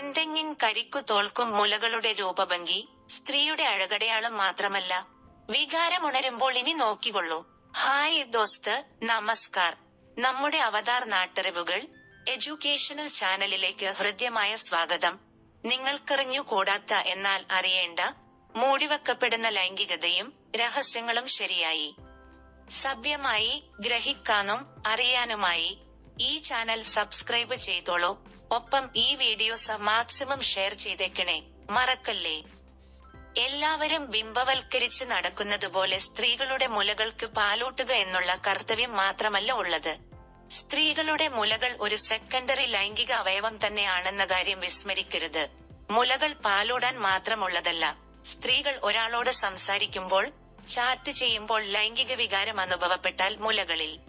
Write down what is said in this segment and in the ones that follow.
ചെന്തെങ്ങിൻ കരിക്കു തോൽക്കും മുലകളുടെ രൂപഭംഗി സ്ത്രീയുടെ അഴകടയാളം മാത്രമല്ല വികാരമുണരുമ്പോൾ ഇനി നോക്കിക്കൊള്ളൂ. ഹായ് ദോസ്ത് നമസ്കാർ. നമ്മുടെ അവതാർ നാട്ടറിവുകൾ എഡ്യൂക്കേഷണൽ ചാനലിലേക്ക് ഹൃദ്യമായ സ്വാഗതം. നിങ്ങൾക്കറിഞ്ഞു കൂടാത്ത എന്നാൽ അറിയേണ്ട മൂടിവെക്കപ്പെടുന്ന ലൈംഗികതയും രഹസ്യങ്ങളും ശരിയായി. സഭ്യമായി ഗ്രഹിക്കാനും അറിയാനുമായി ഈ ചാനൽ സബ്സ്ക്രൈബ് ചെയ്തോളൂ. ഒപ്പം ഈ വീഡിയോസ് മാക്സിമം ഷെയർ ചെയ്തേക്കണേ. മറക്കല്ലേ? എല്ലാവരും ബിംബവൽക്കരിച്ച് നടക്കുന്നത് പോലെ സ്ത്രീകളുടെ മുലകൾക്ക് പാലൂട്ടുക എന്നുള്ള കർത്തവ്യം മാത്രമല്ല ഉള്ളത്. സ്ത്രീകളുടെ മുലകൾ ഒരു സെക്കൻഡറി ലൈംഗിക അവയവം തന്നെയാണെന്ന കാര്യം വിസ്മരിക്കരുത്. മുലകൾ പാലൂടാൻ മാത്രമുള്ളതല്ല. സ്ത്രീകൾ ഒരാളോട് സംസാരിക്കുമ്പോൾ ചാറ്റ് ചെയ്യുമ്പോൾ ലൈംഗിക വികാരം അനുഭവപ്പെട്ടാൽ മുലകളിൽ.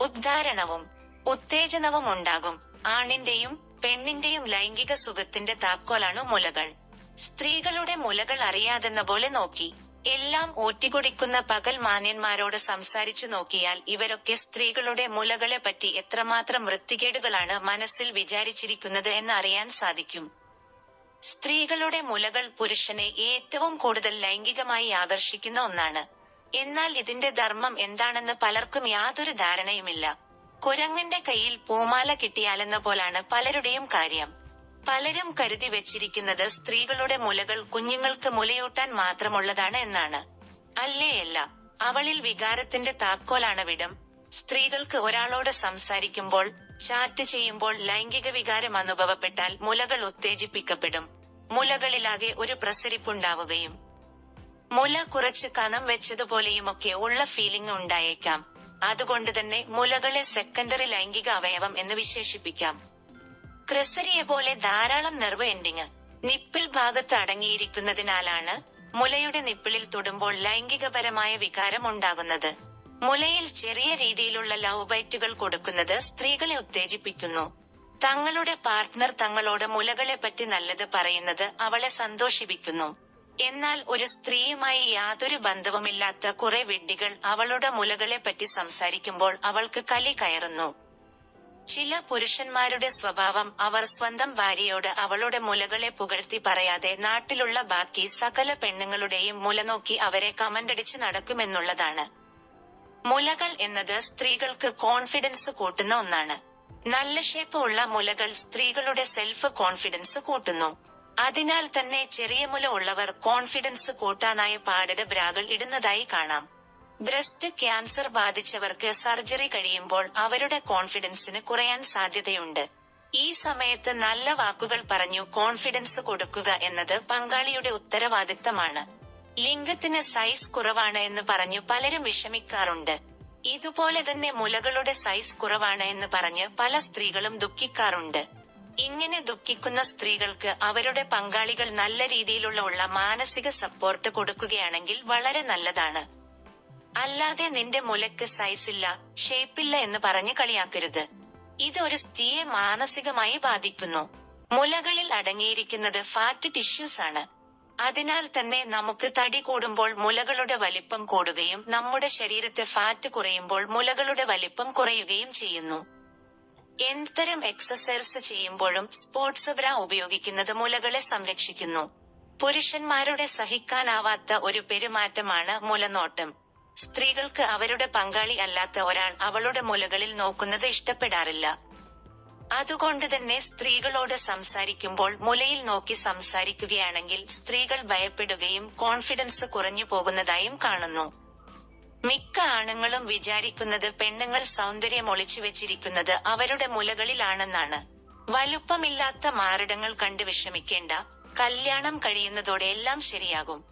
ഉദ്ധാരണവും ഉത്തേജനവും ഉണ്ടാകും ആണിന്റെയും പെണ്ണിന്റെയും ലൈംഗിക സുഖത്തിന്റെ താക്കോലാണ് മുലകൾ. സ്ത്രീകളുടെ മുലകൾ അറിയാതെന്ന പോലെ നോക്കി. എല്ലാം ഊറ്റിക്കുടിക്കുന്ന പകൽ മാന്യന്മാരോട് സംസാരിച്ചു നോക്കിയാൽ ഇവരൊക്കെ സ്ത്രീകളുടെ മുലകളെ പറ്റി എത്രമാത്രം വൃത്തികേടുകളാണ് മനസ്സിൽ വിചാരിച്ചിരിക്കുന്നത് എന്ന് അറിയാൻ സാധിക്കും. സ്ത്രീകളുടെ മുലകൾ പുരുഷനെ ഏറ്റവും കൂടുതൽ ലൈംഗികമായി ആകർഷിക്കുന്ന ഒന്നാണ്. എന്നാൽ ഇതിന്റെ ധർമ്മം എന്താണെന്ന് പലർക്കും യാതൊരു ധാരണയുമില്ല. കുരങ്ങന്റെ കയ്യിൽ പൂമാല കിട്ടിയാലെന്ന പോലാണ് പലരുടെയും കാര്യം. പലരും കരുതി വെച്ചിരിക്കുന്നത് സ്ത്രീകളുടെ മുലകൾ കുഞ്ഞുങ്ങൾക്ക് മുലയൂട്ടാൻ മാത്രമുള്ളതാണ് എന്നാണ്. അല്ലേയല്ല അവളിൽ വികാരത്തിന്റെ താക്കോലാണ് വിടം. സ്ത്രീകൾക്ക് ഒരാളോട് സംസാരിക്കുമ്പോൾ ചാറ്റ് ചെയ്യുമ്പോൾ ലൈംഗിക വികാരം അനുഭവപ്പെട്ടാൽ മുലകൾ ഉത്തേജിപ്പിക്കപ്പെടും. മുലകളിലാകെ ഒരു പ്രസരിപ്പുണ്ടാവുകയും. മുല കുറച്ച് കനം വെച്ചതുപോലെയുമൊക്കെ ഉള്ള ഫീലിംഗ് ഉണ്ടായേക്കാം. അതുകൊണ്ട് തന്നെ മുലകളെ സെക്കൻഡറി ലൈംഗിക അവയവം എന്ന് വിശേഷിപ്പിക്കാം. ക്രിസരിയെ പോലെ ധാരാളം നെർവ് എൻഡിങ് നിപ്പിൾ ഭാഗത്ത് അടങ്ങിയിരിക്കുന്നതിനാലാണ് മുലയുടെ നിപ്പിളിൽ തൊടുമ്പോൾ ലൈംഗികപരമായ വികാരം ഉണ്ടാകുന്നത്. മുലയിൽ ചെറിയ രീതിയിലുള്ള ലവ് ബൈറ്റുകൾ കൊടുക്കുന്നത് സ്ത്രീകളെ ഉത്തേജിപ്പിക്കുന്നു. തങ്ങളുടെ പാർട്ട്ണർ തങ്ങളോട് മുലകളെ പറ്റി നല്ലത് പറയുന്നത് അവളെ സന്തോഷിപ്പിക്കുന്നു. എന്നാൽ ഒരു സ്ത്രീയുമായി യാതൊരു ബന്ധവുമില്ലാത്ത കുറെ വിഡ്ഢികൾ അവളുടെ മുലകളെ പറ്റി സംസാരിക്കുമ്പോൾ അവൾക്ക് കലി കയറുന്നു. ചില പുരുഷന്മാരുടെ സ്വഭാവം അവർ സ്വന്തം ഭാര്യയോട് അവളുടെ മുലകളെ പുകഴ്ത്തി പറയാതെ നാട്ടിലുള്ള ബാക്കി സകല പെണ്ണുങ്ങളുടെയും മുല നോക്കി അവരെ കമന്റടിച്ച് നടക്കുമെന്നുള്ളതാണ്. മുലകൾ എന്നത് സ്ത്രീകൾക്ക് കോൺഫിഡൻസ് കൂട്ടുന്ന ഒന്നാണ്. നല്ല ഷേപ്പ് ഉള്ള മുലകൾ സ്ത്രീകളുടെ സെൽഫ് കോൺഫിഡൻസ് കൂട്ടുന്നു. അതിനാൽ തന്നെ ചെറിയ മുല ഉള്ളവർ കോൺഫിഡൻസ് കൂട്ടാനായി പാടട് ബ്രാകൾ ഇടുന്നതായി കാണാം. ബ്രസ്റ്റ് ക്യാൻസർ ബാധിച്ചവർക്ക് സർജറി കഴിയുമ്പോൾ അവരുടെ കോൺഫിഡൻസിന് കുറയാൻ സാധ്യതയുണ്ട്. ഈ സമയത്ത് നല്ല വാക്കുകൾ പറഞ്ഞു കോൺഫിഡൻസ് കൊടുക്കുക എന്നത് പങ്കാളിയുടെ ഉത്തരവാദിത്തമാണ്. ലിംഗത്തിന് സൈസ് കുറവാണ് എന്ന് പറഞ്ഞു പലരും വിഷമിക്കാറുണ്ട്. ഇതുപോലെ തന്നെ മുലകളുടെ സൈസ് കുറവാണ് എന്ന് പറഞ്ഞ് പല സ്ത്രീകളും ദുഃഖിക്കാറുണ്ട്. ഇങ്ങനെ ദുഃഖിക്കുന്ന സ്ത്രീകൾക്ക് അവരുടെ പങ്കാളികൾ നല്ല രീതിയിലുള്ള ഉള്ള മാനസിക സപ്പോർട്ട് കൊടുക്കുകയാണെങ്കിൽ വളരെ നല്ലതാണ്. അല്ലാതെ നിന്റെ മുലക്ക് സൈസില്ല ഷേപ്പില്ല എന്ന് പറഞ്ഞ് കളിയാക്കരുത്. ഇത് ഒരു സ്ത്രീയെ മാനസികമായി ബാധിക്കുന്നു. മുലകളിൽ അടങ്ങിയിരിക്കുന്നത് ഫാറ്റ് ടിഷ്യൂസ് ആണ്. അതിനാൽ തന്നെ നമുക്ക് തടി കൂടുമ്പോൾ മുലകളുടെ വലിപ്പം കൂടുകയും നമ്മുടെ ശരീരത്തെ ഫാറ്റ് കുറയുമ്പോൾ മുലകളുടെ വലിപ്പം കുറയുകയും ചെയ്യുന്നു. എന്തരം എക്സസൈസ് ചെയ്യുമ്പോഴും സ്പോർട്സ് ബ്ര ഉപയോഗിക്കുന്നത് മുലകളെ സംരക്ഷിക്കുന്നു. പുരുഷന്മാരുടെ സഹിക്കാനാവാത്ത ഒരു പെരുമാറ്റമാണ് മുലനോട്ടം. സ്ത്രീകൾക്ക് അവരുടെ പങ്കാളി അല്ലാത്ത ഒരാൾ അവളുടെ മുലകളിൽ നോക്കുന്നത് ഇഷ്ടപ്പെടാറില്ല. അതുകൊണ്ട് തന്നെ സ്ത്രീകളോട് സംസാരിക്കുമ്പോൾ മുലയിൽ നോക്കി സംസാരിക്കുകയാണെങ്കിൽ സ്ത്രീകൾ ഭയപ്പെടുകയും കോൺഫിഡൻസ് കുറഞ്ഞു പോകുന്നതായും കാണുന്നു. മിക്ക ആണുങ്ങളും വിചാരിക്കുന്നത് പെണ്ണുങ്ങൾ സൗന്ദര്യം ഒളിച്ചു വെച്ചിരിക്കുന്നത് അവരുടെ മുലകളിലാണെന്നാണ്. വലുപ്പമില്ലാത്ത മാറിടങ്ങൾ കണ്ട് വിഷമിക്കേണ്ട. കല്യാണം കഴിയുന്നതോടെ എല്ലാം ശരിയാകും.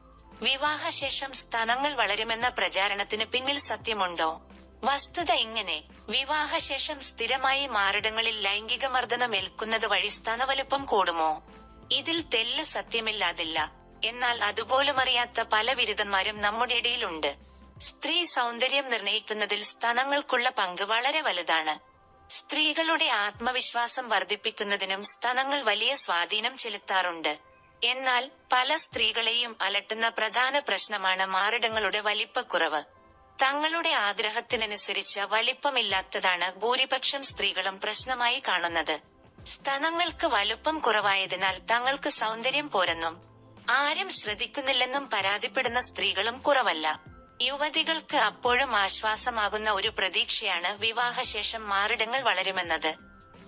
വിവാഹശേഷം സ്തനങ്ങൾ വളരുമെന്ന പ്രചാരണത്തിന് പിന്നിൽ സത്യമുണ്ടോ? വസ്തുത ഇങ്ങനെ. വിവാഹശേഷം സ്ഥിരമായി മാറിടങ്ങളിൽ ലൈംഗിക മർദ്ദനം ഏൽക്കുന്നത് വഴി സ്ഥാനവലുപ്പം കൂടുമോ? ഇതിൽ തെല്ല് സത്യമില്ലാതില്ല. എന്നാൽ അതുപോലും അറിയാത്ത പല ബിരുദന്മാരും നമ്മുടെ ഇടയിലുണ്ട്. സ്ത്രീ സൗന്ദര്യം നിർണയിക്കുന്നതിൽ സ്തനങ്ങൾക്കുള്ള പങ്ക് വളരെ വലുതാണ്. സ്ത്രീകളുടെ ആത്മവിശ്വാസം വർദ്ധിപ്പിക്കുന്നതിനും സ്തനങ്ങൾ വലിയ സ്വാധീനം ചെലുത്താറുണ്ട്. എന്നാൽ പല സ്ത്രീകളെയും അലട്ടുന്ന പ്രധാന പ്രശ്നമാണ് മാറിടങ്ങളുടെ വലിപ്പക്കുറവ്. തങ്ങളുടെ ആഗ്രഹത്തിനനുസരിച്ച് വലിപ്പമില്ലാത്തതാണ് ഭൂരിപക്ഷം സ്ത്രീകളും പ്രശ്നമായി കാണുന്നത്. സ്തനങ്ങൾക്ക് വലുപ്പം കുറവായതിനാൽ തങ്ങൾക്ക് സൗന്ദര്യം പോരെന്നും ആരും ശ്രദ്ധിക്കുന്നില്ലെന്നും പരാതിപ്പെടുന്ന സ്ത്രീകളും കുറവല്ല. യുവതികൾക്ക് അപ്പോഴും ആശ്വാസമാകുന്ന ഒരു പ്രതീക്ഷയാണ് വിവാഹശേഷം മാറിടങ്ങൾ വളരുമെന്നത്.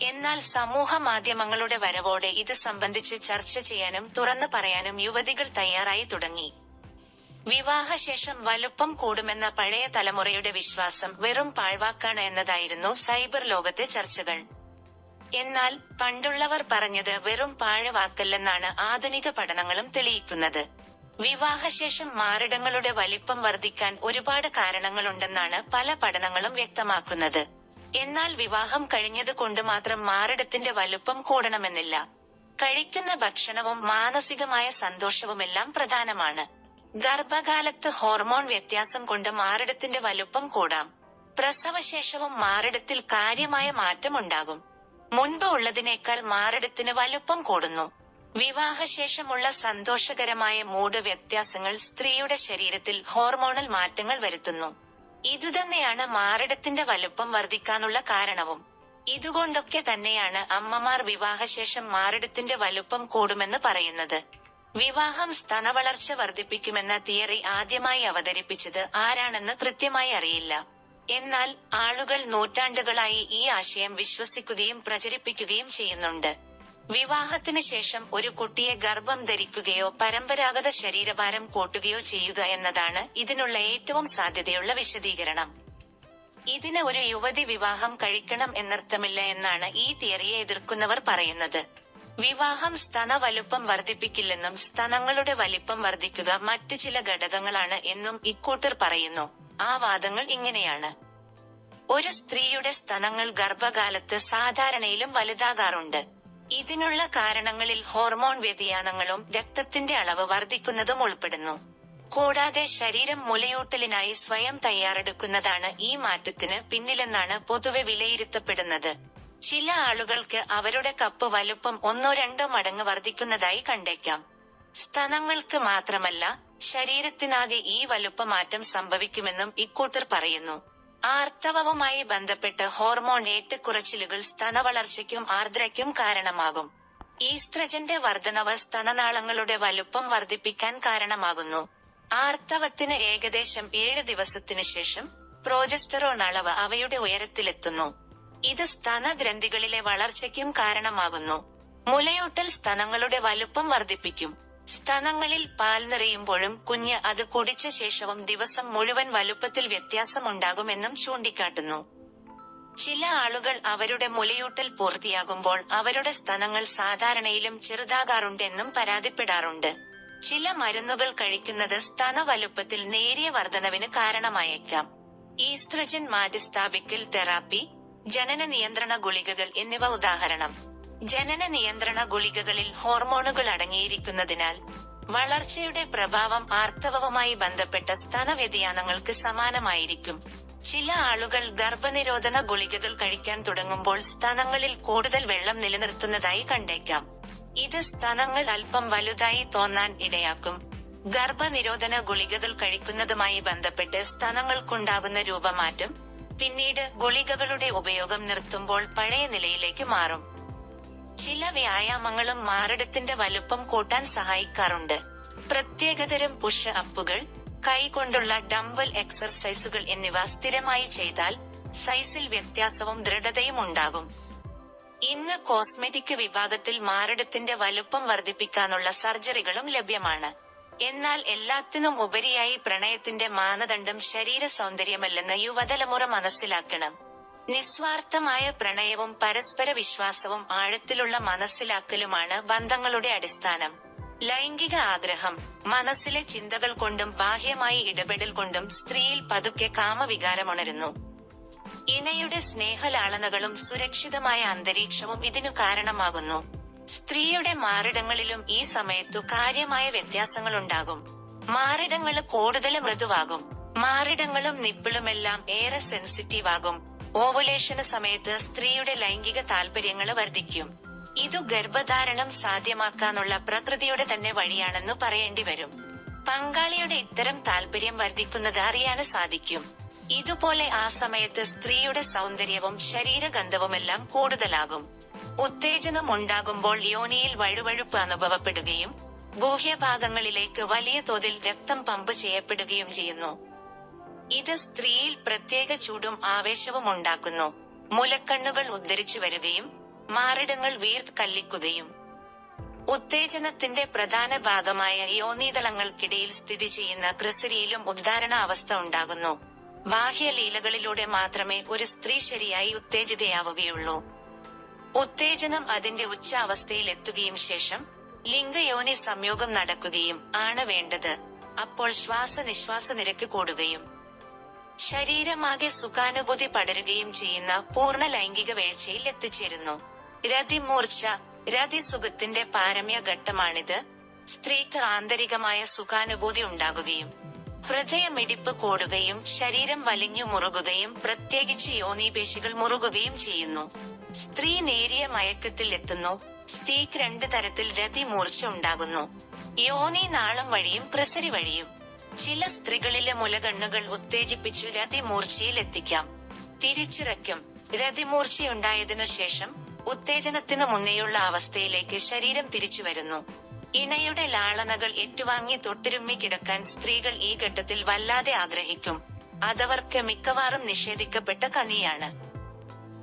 എന്നാൽ സമൂഹ മാധ്യമങ്ങളുടെ വരവോടെ ഇത് സംബന്ധിച്ച് ചർച്ച ചെയ്യാനും തുറന്നു പറയാനും യുവതികൾ തയ്യാറായി തുടങ്ങി. വിവാഹശേഷം വലുപ്പം കൂടുമെന്ന പഴയ തലമുറയുടെ വിശ്വാസം വെറും പാഴ്വാക്കാണ് എന്നതായിരുന്നു സൈബർ ലോകത്തെ ചർച്ചകൾ. എന്നാൽ പണ്ടുള്ളവർ പറഞ്ഞത് വെറും പാഴവാക്കല്ലെന്നാണ് ആധുനിക പഠനങ്ങളും തെളിയിക്കുന്നത്. വിവാഹശേഷം മാറിടങ്ങളുടെ വലിപ്പം വർദ്ധിക്കാൻ ഒരുപാട് കാരണങ്ങളുണ്ടെന്നാണ് പല പഠനങ്ങളും വ്യക്തമാക്കുന്നത്. എന്നാൽ വിവാഹം കഴിഞ്ഞത് കൊണ്ട് മാത്രം മാറിടത്തിന്റെ വലുപ്പം കൂടണമെന്നില്ല. കഴിക്കുന്ന ഭക്ഷണവും മാനസികമായ സന്തോഷവുമെല്ലാം പ്രധാനമാണ്. ഗർഭകാലത്ത് ഹോർമോൺ വ്യത്യാസം കൊണ്ട് മാറിടത്തിന്റെ വലുപ്പം കൂടാം. പ്രസവശേഷവും മാറിടത്തിൽ കാര്യമായ മാറ്റമുണ്ടാകും. മുൻപ് ഉള്ളതിനേക്കാൾ മാറിടത്തിന് വലുപ്പം കൂടുന്നു. വിവാഹശേഷമുള്ള സന്തോഷകരമായ മൂഡ് വ്യത്യാസങ്ങൾ സ്ത്രീയുടെ ശരീരത്തിൽ ഹോർമോണൽ മാറ്റങ്ങൾ വരുത്തുന്നു. ഇതുതന്നെയാണ് മാറിടത്തിന്റെ വലുപ്പം വർദ്ധിക്കാനുള്ള കാരണവും. ഇതുകൊണ്ടൊക്കെ തന്നെയാണ് അമ്മമാർ വിവാഹശേഷം മാറിടത്തിന്റെ വലുപ്പം കൂടുമെന്ന് പറയുന്നത്. വിവാഹം സ്തനവളർച്ച വർദ്ധിപ്പിക്കുമെന്ന തിയറി ആദ്യമായി അവതരിപ്പിച്ചത് ആരാണെന്ന് കൃത്യമായി അറിയില്ല. എന്നാൽ ആളുകൾ നൂറ്റാണ്ടുകളായി ഈ ആശയം വിശ്വസിക്കുകയും പ്രചരിപ്പിക്കുകയും ചെയ്യുന്നുണ്ട്. വിവാഹത്തിന് ശേഷം ഒരു കുട്ടിയെ ഗർഭം ധരിക്കുകയോ പരമ്പരാഗത ശരീരഭാരം കൂട്ടുകയോ ചെയ്യുക എന്നതാണ് ഇതിനുള്ള ഏറ്റവും സാധ്യതയുള്ള വിശദീകരണം. ഇതിന് ഒരു യുവതി വിവാഹം കഴിക്കണം എന്നർത്ഥമില്ല എന്നാണ് ഈ തിയറിയെ എതിർക്കുന്നവർ പറയുന്നത്. വിവാഹം സ്തന വലുപ്പം വർദ്ധിപ്പിക്കില്ലെന്നും സ്തനങ്ങളുടെ വലിപ്പം വർദ്ധിക്കുക മറ്റു ചില ഘടകങ്ങളാണ് എന്നും ഇക്കൂട്ടർ പറയുന്നു. ആ വാദങ്ങൾ ഇങ്ങനെയാണ്. ഒരു സ്ത്രീയുടെ സ്തനങ്ങൾ ഗർഭകാലത്ത് സാധാരണയിലും വലുതാകാറുണ്ട്. ഇതിനുള്ള കാരണങ്ങളിൽ ഹോർമോൺ വ്യതിയാനങ്ങളും രക്തത്തിന്റെ അളവ് വർദ്ധിക്കുന്നതും ഉൾപ്പെടുന്നു. കൂടാതെ ശരീരം മുലയൂട്ടലിനായി സ്വയം തയ്യാറെടുക്കുന്നതാണ് ഈ മാറ്റത്തിന് പിന്നിലെന്നാണ് പൊതുവെ വിലയിരുത്തപ്പെടുന്നത്. ചില ആളുകൾക്ക് അവരുടെ കപ്പ് വലുപ്പം ഒന്നോ രണ്ടോ മടങ്ങ് വർദ്ധിക്കുന്നതായി കണ്ടേക്കാം. സ്തനങ്ങൾക്ക് മാത്രമല്ല ശരീരത്തിനാകെ ഈ വലുപ്പമാറ്റം സംഭവിക്കുമെന്നും ഇക്കൂട്ടർ പറയുന്നു. ആർത്തവവുമായി ബന്ധപ്പെട്ട് ഹോർമോൺ ഏറ്റക്കുറച്ചിലുകൾ സ്തനവളർച്ചയ്ക്കും ആർദ്രയ്ക്കും കാരണമാകും. ഈസ്ട്രജന്റെ വർധനവ് സ്തനനാളങ്ങളുടെ വലുപ്പം വർദ്ധിപ്പിക്കാൻ കാരണമാകുന്നു. ആർത്തവത്തിന് ഏകദേശം ഏഴ് ദിവസത്തിനു ശേഷം പ്രോജസ്റ്ററോൺ അളവ് അവയുടെ ഉയരത്തിലെത്തുന്നു. ഇത് സ്തനഗ്രന്ഥികളിലെ വളർച്ചയ്ക്കും കാരണമാകുന്നു. മുലയൂട്ടൽ സ്തനങ്ങളുടെ വലുപ്പം വർദ്ധിപ്പിക്കും. സ്തനങ്ങളിൽ പാൽ നിറയുമ്പോഴും കുഞ്ഞ് അത് കുടിച്ച ശേഷവും ദിവസം മുഴുവൻ വലുപ്പത്തിൽ വ്യത്യാസമുണ്ടാകുമെന്നും ചൂണ്ടിക്കാട്ടുന്നു. ചില ആളുകൾ അവരുടെ മുലയൂട്ടൽ പൂർത്തിയാകുമ്പോൾ അവരുടെ സ്തനങ്ങൾ സാധാരണയിലും ചെറുതാകാറുണ്ടെന്നും പരാതിപ്പെടാറുണ്ട്. ചില മരുന്നുകൾ കഴിക്കുന്നത് സ്തന വലുപ്പത്തിൽ നേരിയ വർധനവിന് കാരണമായേക്കാം. ഈസ്ട്രജൻ മാറ്റിസ്ഥാപിക്കൽ തെറാപ്പി ജനന നിയന്ത്രണ ഗുളികകൾ എന്നിവ ഉദാഹരണം. ജനന നിയന്ത്രണ ഗുളികകളിൽ ഹോർമോണുകൾ അടങ്ങിയിരിക്കുന്നതിനാൽ വളർച്ചയുടെ പ്രഭാവം ആർത്തവവുമായി ബന്ധപ്പെട്ട സ്തന വ്യതിയാനങ്ങൾക്ക് സമാനമായിരിക്കും. ചില ആളുകൾ ഗർഭനിരോധന ഗുളികകൾ കഴിക്കാൻ തുടങ്ങുമ്പോൾ സ്തനങ്ങളിൽ കൂടുതൽ വെള്ളം നിലനിർത്തുന്നതായി കണ്ടേക്കാം. ഇത് സ്തനങ്ങൾ അല്പം വലുതായി തോന്നാൻ ഇടയാക്കും. ഗർഭനിരോധന ഗുളികകൾ കഴിക്കുന്നതുമായി ബന്ധപ്പെട്ട് സ്ഥലങ്ങൾക്കുണ്ടാകുന്ന രൂപമാറ്റം പിന്നീട് ഗുളികകളുടെ ഉപയോഗം നിർത്തുമ്പോൾ പഴയ നിലയിലേക്ക് മാറും. ചില വ്യായാമങ്ങളും മാറിടത്തിന്റെ വലുപ്പം കൂട്ടാൻ സഹായിക്കാറുണ്ട്. പ്രത്യേകതരം പുഷ് അപ്പുകൾ കൈകൊണ്ടുള്ള ഡംബൽ എക്സർസൈസുകൾ എന്നിവ സ്ഥിരമായി ചെയ്താൽ സൈസിൽ വ്യത്യാസവും ദൃഢതയും ഉണ്ടാകും. ഇന്ന് കോസ്മെറ്റിക് വിഭാഗത്തിൽ മാറിടത്തിന്റെ വലുപ്പം വർദ്ധിപ്പിക്കാനുള്ള സർജറികളും ലഭ്യമാണ്. എന്നാൽ എല്ലാത്തിനും ഉപരിയായി പ്രണയത്തിന്റെ മാനദണ്ഡം ശരീര സൗന്ദര്യമല്ലെന്ന് യുവതലമുറ മനസ്സിലാക്കണം. നിസ്വാർത്ഥമായ പ്രണയവും പരസ്പര വിശ്വാസവും ആഴത്തിലുള്ള മനസ്സിലാക്കലുമാണ് ബന്ധങ്ങളുടെ അടിസ്ഥാനം. ലൈംഗിക ആഗ്രഹം മനസ്സിലെ ചിന്തകൾ കൊണ്ടും ബാഹ്യമായി ഇടപെടൽ കൊണ്ടും സ്ത്രീയിൽ പതുക്കെ കാമവികാരമുണരുന്നു. ഇണയുടെ സ്നേഹലാളനകളും സുരക്ഷിതമായ അന്തരീക്ഷവും ഇതിനു കാരണമാകുന്നു. സ്ത്രീയുടെ മാറിടങ്ങളിലും ഈ സമയത്തു കാര്യമായ വ്യത്യാസങ്ങളുണ്ടാകും. മാറിടങ്ങൾ കൂടുതൽ മൃദുവാകും. മാറിടങ്ങളും നിപ്പിളുമെല്ലാം ഏറെ സെൻസിറ്റീവ് ആകും. ഓവുലേഷന് സമയത്ത് സ്ത്രീയുടെ ലൈംഗിക താല്പര്യങ്ങൾ വർദ്ധിക്കും. ഇതു ഗർഭധാരണം സാധ്യമാക്കാനുള്ള പ്രകൃതിയുടെ തന്നെ വഴിയാണെന്ന് പറയേണ്ടി വരും. പങ്കാളിയുടെ ഇത്തരം താല്പര്യം വർദ്ധിക്കുന്നത് അറിയാന് സാധിക്കും. ഇതുപോലെ ആ സമയത്ത് സ്ത്രീയുടെ സൗന്ദര്യവും ശരീരഗന്ധവുമെല്ലാം കൂടുതലാകും. ഉത്തേജനം ഉണ്ടാകുമ്പോൾ യോനിയിൽ വഴുവഴുപ്പ് അനുഭവപ്പെടുകയും ഗൂഹ്യഭാഗങ്ങളിലേക്ക് വലിയ തോതിൽ രക്തം പമ്പ് ചെയ്യപ്പെടുകയും ചെയ്യുന്നു. ഇത് സ്ത്രീയിൽ പ്രത്യേക ചൂടും ആവേശവും ഉണ്ടാക്കുന്നു. മുലക്കണ്ണുകൾ ഉദ്ധരിച്ചു വരികയും മാറിടങ്ങൾ വീർത്ത് കല്ലിക്കുകയും ഉത്തേജനത്തിന്റെ പ്രധാന ഭാഗമായ യോനീതളങ്ങൾക്കിടയിൽ സ്ഥിതി ചെയ്യുന്ന ക്രിസരിയിലും ഉദ്ധാരണ അവസ്ഥ ഉണ്ടാകുന്നു. ബാഹ്യലീലകളിലൂടെ മാത്രമേ ഒരു സ്ത്രീ ശരിയായി ഉത്തേജിതയാവുകയുള്ളൂ. ഉത്തേജനം അതിന്റെ ഉച്ച അവസ്ഥയിൽ എത്തുകയും ശേഷം ലിംഗയോനി സംയോഗം നടക്കുകയും ആണ് വേണ്ടത്. അപ്പോൾ ശ്വാസനിശ്വാസ നിരക്ക് കൂടുകയും ശരീരമാകെ സുഖാനുഭൂതി പടരുകയും ചെയ്യുന്ന പൂർണ ലൈംഗിക വീഴ്ചയിൽ എത്തിച്ചേരുന്നു. രതിമൂർച്ച രതിസുഖത്തിന്റെ പാരമ്യ ഘട്ടമാണിത്. സ്ത്രീക്ക് ആന്തരികമായ സുഖാനുഭൂതി ഉണ്ടാകുകയും ഹൃദയമിടിപ്പ് കൂടുകയും ശരീരം വലിഞ്ഞു മുറുകുകയും പ്രത്യേകിച്ച് യോനീപേശികൾ മുറുകുകയും ചെയ്യുന്നു. സ്ത്രീ നേരിയ മയക്കത്തിൽ എത്തുന്നു. സ്ത്രീക്ക് രണ്ട് തരത്തിൽ രതിമൂർച്ച ഉണ്ടാകുന്നു. യോനി നാളം വഴിയും പ്രസരി വഴിയും. ചില സ്ത്രീകളിലെ മുലകണ്ണുകൾ ഉത്തേജിപ്പിച്ചു രതിമൂർച്ചയിൽ എത്തിക്കാം തിരിച്ചിറക്കും. രതിമൂർച്ചയുണ്ടായതിനു ശേഷം ഉത്തേജനത്തിനു മുന്നേയുള്ള അവസ്ഥയിലേക്ക് ശരീരം തിരിച്ചു വരുന്നു. ഇണയുടെ ലാളനകൾ ഏറ്റുവാങ്ങി തൊട്ടിരുമ്മി കിടക്കാൻ സ്ത്രീകൾ ഈ ഘട്ടത്തിൽ വല്ലാതെ ആഗ്രഹിക്കും. അതവർക്ക് മിക്കവാറും നിഷേധിക്കപ്പെട്ട കനിയാണ്.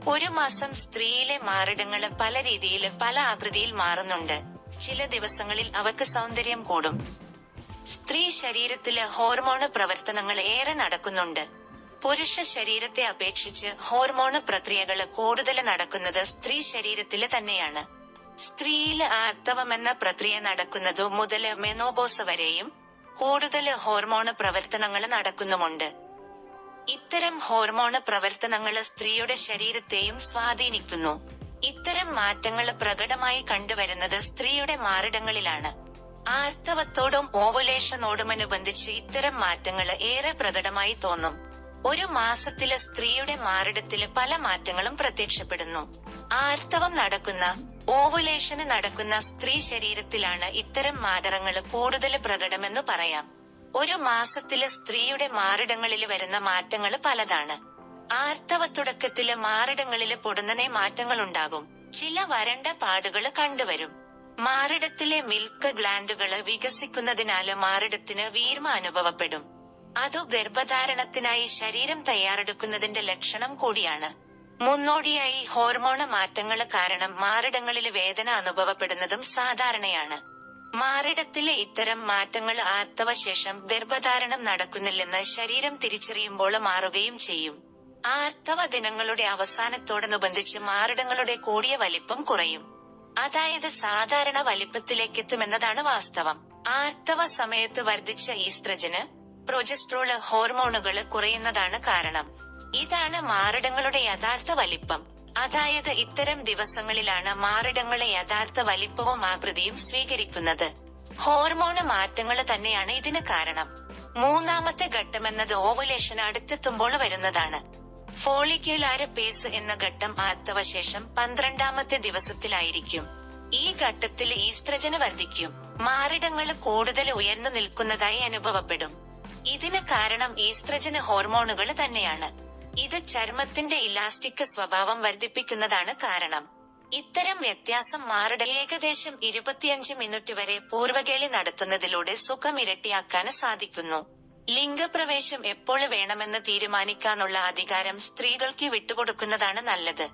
ഒരു മാസം സ്ത്രീയിലെ മാറിടങ്ങൾ പല രീതിയിൽ പല ആകൃതിയിൽ മാറുന്നുണ്ട്. ചില ദിവസങ്ങളിൽ അവർക്ക് സൗന്ദര്യം കൂടും. സ്ത്രീ ശരീരത്തിലെ ഹോർമോണ് പ്രവർത്തനങ്ങൾ ഏറെ നടക്കുന്നുണ്ട്. പുരുഷ ശരീരത്തെ അപേക്ഷിച്ച് ഹോർമോണ് പ്രക്രിയകൾ കൂടുതൽ നടക്കുന്നത് സ്ത്രീ ശരീരത്തിൽ തന്നെയാണ്. സ്ത്രീയിൽ ആർത്തവം എന്ന പ്രക്രിയ നടക്കുന്നതു മുതൽ മെനോബോസ് വരെയും കൂടുതൽ ഹോർമോണ് പ്രവർത്തനങ്ങൾ നടക്കുന്നുമുണ്ട്. ഇത്തരം ഹോർമോണ് പ്രവർത്തനങ്ങൾ സ്ത്രീയുടെ ശരീരത്തെയും സ്വാധീനിക്കുന്നു. ഇത്തരം മാറ്റങ്ങൾ പ്രകടമായി കണ്ടുവരുന്നത് സ്ത്രീയുടെ മാറിടങ്ങളിലാണ്. ആർത്തവത്തോടും ഓവുലേഷനോടുമനുബന്ധിച്ച് ഇത്തരം മാറ്റങ്ങൾ ഏറെ പ്രകടമായി തോന്നും. ഒരു മാസത്തിൽ സ്ത്രീയുടെ മാറിടത്തിൽ പല മാറ്റങ്ങളും പ്രത്യക്ഷപ്പെടുന്നു. ആർത്തവം നടക്കുന്ന ഓവുലേഷന് നടക്കുന്ന സ്ത്രീ ശരീരത്തിലാണ് ഇത്തരം മാറ്റങ്ങൾ കൂടുതൽ പ്രകടമെന്ന് പറയാം. ഒരു മാസത്തിൽ സ്ത്രീയുടെ മാറിടങ്ങളിൽ വരുന്ന മാറ്റങ്ങൾ പലതാണ്. ആർത്തവ തുടക്കത്തിൽ മാറിടങ്ങളിൽ പൊടുന്നനെ മാറ്റങ്ങൾ ഉണ്ടാകും ചില വരണ്ട പാടുകൾ കണ്ടുവരും. മാറിടത്തിലെ മിൽക്ക് ഗ്ലാൻഡുകൾ വികസിക്കുന്നതിനാല് മാറിടത്തിന് വീർമ അനുഭവപ്പെടും. അതു ഗർഭധാരണത്തിനായി ശരീരം തയ്യാറെടുക്കുന്നതിന്റെ ലക്ഷണം കൂടിയാണ്. മുന്നോടിയായി ഹോർമോണ മാറ്റങ്ങൾ കാരണം മാറിടങ്ങളിൽ വേദന അനുഭവപ്പെടുന്നതും സാധാരണയാണ്. മാറിടത്തിലെ ഇത്തരം മാറ്റങ്ങൾ ആർത്തവശേഷം ഗർഭധാരണം നടക്കുന്നില്ലെന്ന് ശരീരം തിരിച്ചറിയുമ്പോൾ മാറുകയും ചെയ്യും. ആർത്തവ ദിനങ്ങളുടെ അവസാനത്തോടനുബന്ധിച്ച് മാറിടങ്ങളുടെ കൂടിയ വലിപ്പം കുറയും. അതായത് സാധാരണ വലിപ്പത്തിലേക്കെത്തുമെന്നതാണ് വാസ്തവം. ആർത്തവ സമയത്ത് വർദ്ധിച്ച ഈസ്ത്രജന് പ്രൊജസ്ട്രോൾ ഹോർമോണുകൾ കുറയുന്നതാണ് കാരണം. ഇതാണ് മാറിടങ്ങളുടെ യഥാർത്ഥ വലിപ്പം. അതായത് ഇത്തരം ദിവസങ്ങളിലാണ് മാറിടങ്ങളെ യഥാർത്ഥ വലിപ്പവും ആകൃതിയും സ്വീകരിക്കുന്നത്. ഹോർമോണ് മാറ്റങ്ങൾ തന്നെയാണ് ഇതിന് കാരണം. മൂന്നാമത്തെ ഘട്ടമെന്നത് ഓവുലേഷൻ അടുത്തെത്തുമ്പോൾ വരുന്നതാണ്. ഫോളിക്യുലാര് പേസ് എന്ന ഘട്ടം ആർത്തവശേഷം പന്ത്രണ്ടാമത്തെ ദിവസത്തിലായിരിക്കും. ഈ ഘട്ടത്തിൽ ഈസ്ത്രജന വർദ്ധിക്കും. മാറിടങ്ങൾ കൂടുതൽ ഉയർന്നു നിൽക്കുന്നതായി അനുഭവപ്പെടും. ഇതിന് കാരണം ഈസ്ത്രജന ഹോർമോണുകൾ തന്നെയാണ്. ഇത് ചർമ്മത്തിന്റെ ഇലാസ്റ്റിക് സ്വഭാവം വർദ്ധിപ്പിക്കുന്നതാണ് കാരണം. ഇത്തരം വ്യത്യാസം മാറിട ഏകദേശം ഇരുപത്തിയഞ്ച് മിനിറ്റ് വരെ പൂർവകേളി നടത്തുന്നതിലൂടെ സുഖം ഇരട്ടിയാക്കാൻ സാധിക്കുന്നു. ലിംഗപ്രവേശം എപ്പോൾ വേണമെന്ന് തീരുമാനിക്കാനുള്ള അധികാരം സ്ത്രീകൾക്ക് വിട്ടുകൊടുക്കുന്നതാണ് നല്ലത്.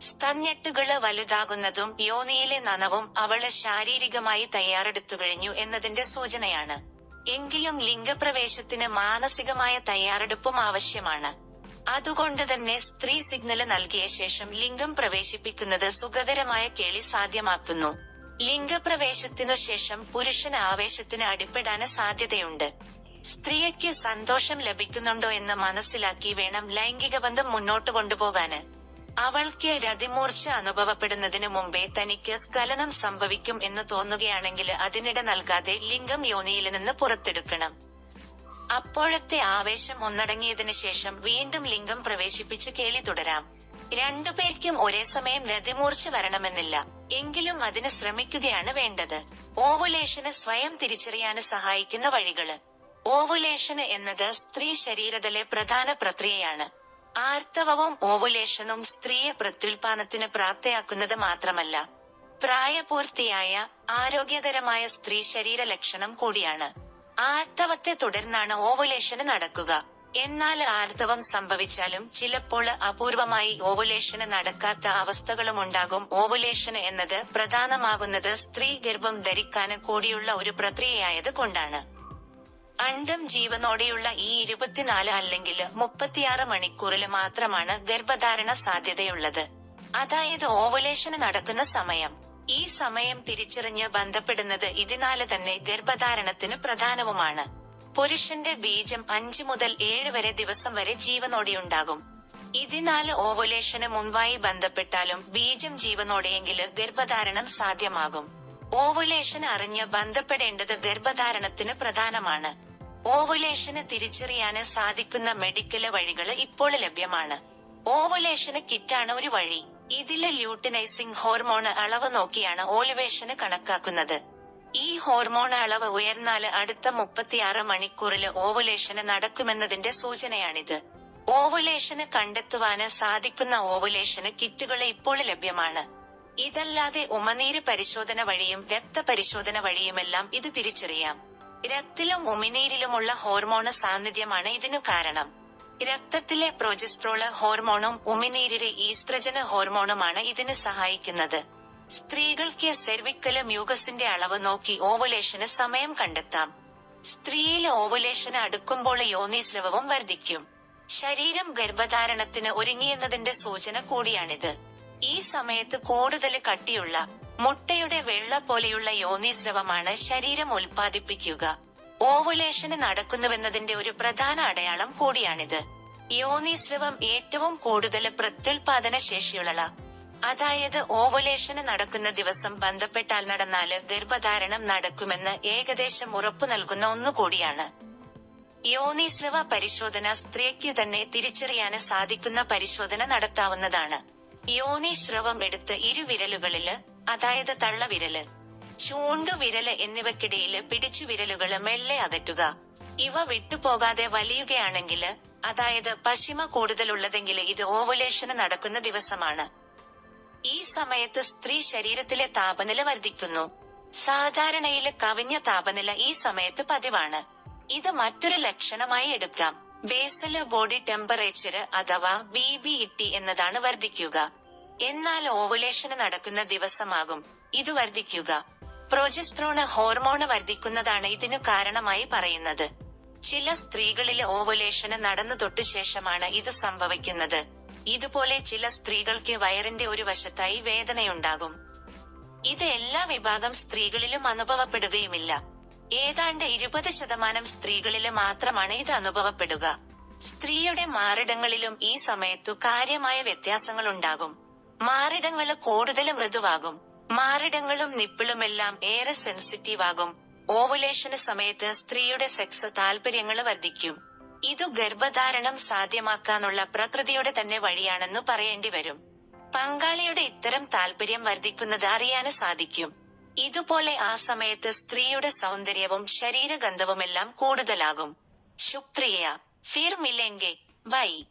സ്തഞ്ഞെട്ടുകൾ വലുതാകുന്നതും യോനിയിലെ നനവും അവളെ ശാരീരികമായി തയ്യാറെടുത്തു കഴിഞ്ഞു എന്നതിന്റെ സൂചനയാണ്. എങ്കിലും ലിംഗപ്രവേശത്തിന് മാനസികമായ തയ്യാറെടുപ്പും ആവശ്യമാണ്. അതുകൊണ്ട് തന്നെ സ്ത്രീ സിഗ്നൽ നൽകിയ ശേഷം ലിംഗം പ്രവേശിപ്പിക്കുന്നത് സുഖകരമായ കേളി സാധ്യമാക്കുന്നു. ലിംഗപ്രവേശത്തിനു ശേഷം പുരുഷന് ആവേശത്തിന് അടിപ്പെടാന് സാധ്യതയുണ്ട്. സ്ത്രീയ്ക്ക് സന്തോഷം ലഭിക്കുന്നുണ്ടോ എന്ന് മനസ്സിലാക്കി വേണം ലൈംഗിക ബന്ധം മുന്നോട്ട് കൊണ്ടുപോകാന്. അവൾക്ക് രതിമൂർച്ച അനുഭവപ്പെടുന്നതിന് മുമ്പേ തനിക്ക് സ്കലനം സംഭവിക്കും എന്ന് തോന്നുകയാണെങ്കിൽ അതിനിട നൽകാതെ ലിംഗം യോനിയിൽ നിന്ന് പുറത്തെടുക്കണം. അപ്പോഴത്തെ ആവേശം ഒന്നടങ്ങിയതിനു ശേഷം വീണ്ടും ലിംഗം പ്രവേശിപ്പിച്ച് കേളി തുടരാം. രണ്ടുപേർക്കും ഒരേ സമയം രതിമൂർച്ച വരണമെന്നില്ല. എങ്കിലും അതിന് ശ്രമിക്കുകയാണ് വേണ്ടത്. ഓവുലേഷന് സ്വയം തിരിച്ചറിയാന് സഹായിക്കുന്ന വഴികൾ. ഓവുലേഷന് എന്നത് സ്ത്രീ ശരീരത്തിലെ പ്രധാന പ്രക്രിയയാണ്. ആർത്തവവും ഓവുലേഷനും സ്ത്രീയെ പ്രത്യുൽപാദനത്തിന് പ്രാപ്തയാക്കുന്നത് മാത്രമല്ല പ്രായപൂർത്തിയായ ആരോഗ്യകരമായ സ്ത്രീ ശരീര ലക്ഷണം കൂടിയാണ്. ആർത്തവത്തെ തുടർന്നാണ് ഓവുലേഷന് നടക്കുക. എന്നാൽ ആർത്തവം സംഭവിച്ചാലും ചിലപ്പോൾ അപൂർവമായി ഓവുലേഷന് നടക്കാത്ത അവസ്ഥകളും ഉണ്ടാകും. ഓവുലേഷൻ എന്നത് പ്രധാനമാകുന്നത് സ്ത്രീ ഗർഭം ധരിക്കാന് കൂടിയുള്ള ഒരു പ്രക്രിയയായത് കൊണ്ടാണ്. അണ്ടം ജീവനോടെയുള്ള ഈ ഇരുപത്തിനാല് അല്ലെങ്കിൽ മുപ്പത്തിയാറ് മണിക്കൂറിൽ മാത്രമാണ് ഗർഭധാരണ സാധ്യതയുള്ളത്. അതായത് ഓവലേഷന് നടക്കുന്ന സമയം. ഈ സമയം തിരിച്ചറിഞ്ഞ് ബന്ധപ്പെടുന്നത് ഇതിനാല് തന്നെ ഗർഭധാരണത്തിന് പ്രധാനവുമാണ്. പുരുഷന്റെ ബീജം അഞ്ചു മുതൽ ഏഴ് വരെ ദിവസം വരെ ജീവനോടെയുണ്ടാകും. ഇതിനാല് ഓവലേഷന് മുൻപായി ബന്ധപ്പെട്ടാലും ബീജം ജീവനോടെയെങ്കിൽ ഗർഭധാരണം സാധ്യമാകും. ഓവുലേഷൻ അറിഞ്ഞ് ബന്ധപ്പെടേണ്ടത് ഗർഭധാരണത്തിന് പ്രധാനമാണ്. ഓവുലേഷന് തിരിച്ചറിയാന് സാധിക്കുന്ന മെഡിക്കൽ വഴികൾ ഇപ്പോൾ ലഭ്യമാണ്. ഓവുലേഷന് കിറ്റാണ് ഒരു വഴി. ഇതിൽ ല്യൂട്ടിനൈസിംഗ് ഹോർമോൺ അളവ് നോക്കിയാണ് ഓലുവേഷന് കണക്കാക്കുന്നത്. ഈ ഹോർമോൺ അളവ് ഉയർന്നാൽ അടുത്ത മുപ്പത്തിയാറ് മണിക്കൂറിൽ ഓവുലേഷന് നടക്കുമെന്നതിന്റെ സൂചനയാണിത്. ഓവുലേഷന് കണ്ടെത്തുവാന് സാധിക്കുന്ന ഓവുലേഷന് കിറ്റുകൾ ഇപ്പോൾ ലഭ്യമാണ്. ഇതല്ലാതെ ഉമനീര് പരിശോധന വഴിയും രക്തപരിശോധന വഴിയുമെല്ലാം ഇത് തിരിച്ചറിയാം. രക്തിലും ഉമിനീരിലുമുള്ള ഹോർമോണ് സാന്നിധ്യമാണ് ഇതിനു കാരണം. രക്തത്തിലെ പ്രൊജസ്ട്രോൾ ഹോർമോണും ഉമിനീരിലെ ഈസ്ട്രജന് ഹോർമോണുമാണ് ഇതിന് സഹായിക്കുന്നത്. സ്ത്രീകൾക്ക് സെർവിക്കൽ മ്യൂഗസിന്റെ അളവ് നോക്കി ഓവുലേഷന് സമയം കണ്ടെത്താം. സ്ത്രീയിൽ ഓവുലേഷന് അടുക്കുമ്പോൾ യോനീസ്രവവും വർദ്ധിക്കും. ശരീരം ഗർഭധാരണത്തിന് ഒരുങ്ങിയെന്നതിന്റെ സൂചന കൂടിയാണിത്. ഈ സമയത്ത് കൂടുതൽ കട്ടിയുള്ള മുട്ടയുടെ വെള്ള പോലെയുള്ള യോനീസ്രവമാണ് ശരീരം ഉൽപ്പാദിപ്പിക്കുക. ഓവുലേഷന് നടക്കുന്നുവെന്നതിന്റെ ഒരു പ്രധാന അടയാളം കൂടിയാണിത്. യോനീസ്രവം ഏറ്റവും കൂടുതൽ പ്രത്യുൽപാദന ശേഷിയുള്ള അതായത് ഓവുലേഷന് നടക്കുന്ന ദിവസം ബന്ധപ്പെട്ടാൽ നടന്നാൽ ഗർഭധാരണം നടക്കുമെന്ന് ഏകദേശം ഉറപ്പു നൽകുന്ന ഒന്നുകൂടിയാണ് യോനീസ്രവ പരിശോധന സ്ത്രീക്ക് തന്നെ തിരിച്ചറിയാന് സാധിക്കുന്ന പരിശോധന നടത്താവുന്നതാണ്. യോനീശ്രവം എടുത്ത് ഇരുവിരലുകളിൽ അതായത് തള്ളവിരൽ. ചൂണ്ടുവിരൽ എന്നിവക്കിടയിൽ പിടിച്ചു വിരലുകൾ മെല്ലെ അകറ്റുക. ഇവ വിട്ടുപോകാതെ വലിയുകയാണെങ്കിൽ അതായത് പശിമ കൂടുതലുള്ളതെങ്കിൽ ഇത് ഓവുലേഷന് നടക്കുന്ന ദിവസമാണ്. ഈ സമയത്ത് സ്ത്രീ ശരീരത്തിലെ താപനില വർദ്ധിക്കുന്നു. സാധാരണയിൽ കവിഞ്ഞ താപനില ഈ സമയത്ത് പതിവാണ്. ഇത് മറ്റൊരു ലക്ഷണമായി എടുക്കാം. ബേസൽ ബോഡി ടെമ്പറേച്ചർ അഥവാ ബി എന്നതാണ് വർദ്ധിക്കുക. എന്നാൽ ഓവുലേഷന് നടക്കുന്ന ദിവസമാകും. ഇത് വർദ്ധിക്കുക. പ്രോജസ്ട്രോണ ഹോർമോണ് വർദ്ധിക്കുന്നതാണ് ഇതിനു കാരണമായി പറയുന്നത്. ചില സ്ത്രീകളിൽ ഓവുലേഷന് നടന്നു തൊട്ടു ശേഷമാണ് ഇത് സംഭവിക്കുന്നത്. ഇതുപോലെ ചില സ്ത്രീകൾക്ക് വയറിന്റെ ഒരു വശത്തായി വേദനയുണ്ടാകും. ഇത് എല്ലാ വിഭാഗം സ്ത്രീകളിലും അനുഭവപ്പെടുകയുമില്ല. ഏതാണ്ട് ഇരുപത് ശതമാനം സ്ത്രീകളിൽ മാത്രമാണ് ഇത് അനുഭവപ്പെടുക. സ്ത്രീയുടെ മാറിടങ്ങളിലും ഈ സമയത്തു കാര്യമായ വ്യത്യാസങ്ങൾ ഉണ്ടാകും മാറിടങ്ങൾ കൂടുതൽ മൃദുവാകും. മാറിടങ്ങളും നിപ്പിളുമെല്ലാം ഏറെ സെൻസിറ്റീവ് ആകും. ഓവുലേഷന് സമയത്ത് സ്ത്രീയുടെ സെക്സ് താല്പര്യങ്ങൾ വർദ്ധിക്കും. ഇതു ഗർഭധാരണം സാധ്യമാക്കാനുള്ള പ്രകൃതിയുടെ തന്നെ വഴിയാണെന്ന് പറയേണ്ടി വരും. പങ്കാളിയുടെ ഇത്തരം താല്പര്യം വർദ്ധിക്കുന്നത് അറിയാന് സാധിക്കും. ഇതുപോലെ ആ സമയത്ത് സ്ത്രീയുടെ സൗന്ദര്യവും ശരീരഗന്ധവുമെല്ലാം കൂടുതലാകും. ശുക്രിയ. ഫിർ മില്ലെങ്കിൽ ബൈ.